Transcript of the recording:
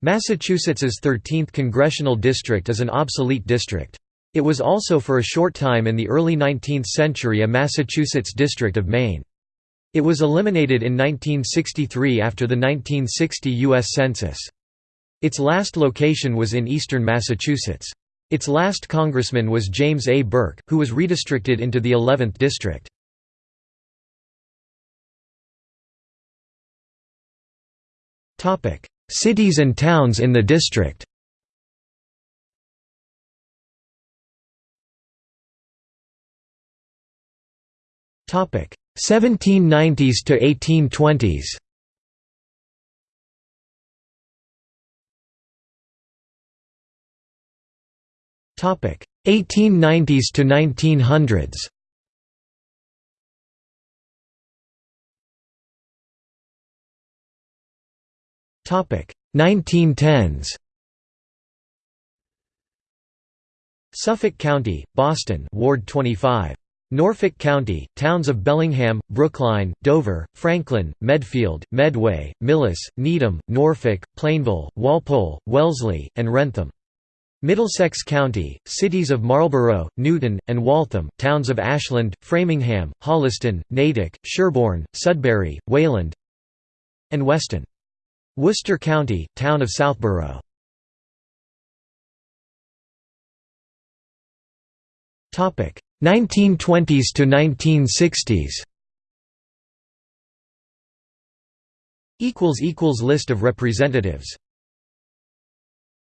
Massachusetts's 13th congressional district is an obsolete district. It was also for a short time in the early 19th century a Massachusetts district of Maine. It was eliminated in 1963 after the 1960 U.S. Census. Its last location was in eastern Massachusetts. Its last congressman was James A. Burke, who was redistricted into the 11th district. Cities and towns in the district Topic 1790s to 1820s. Topic 1890s to 1900s. 1910s. Suffolk County, Boston, Ward 25. Norfolk County, towns of Bellingham, Brookline, Dover, Franklin, Medfield, Medway, Millis, Needham, Norfolk, Plainville, Walpole, Wellesley, and Wrentham. Middlesex County, cities of Marlborough, Newton, and Waltham, towns of Ashland, Framingham, Holliston, Natick, Sherborn, Sudbury, Wayland and Weston. Worcester County, town of Southborough. Topic 1920s to 1960s equals equals list of representatives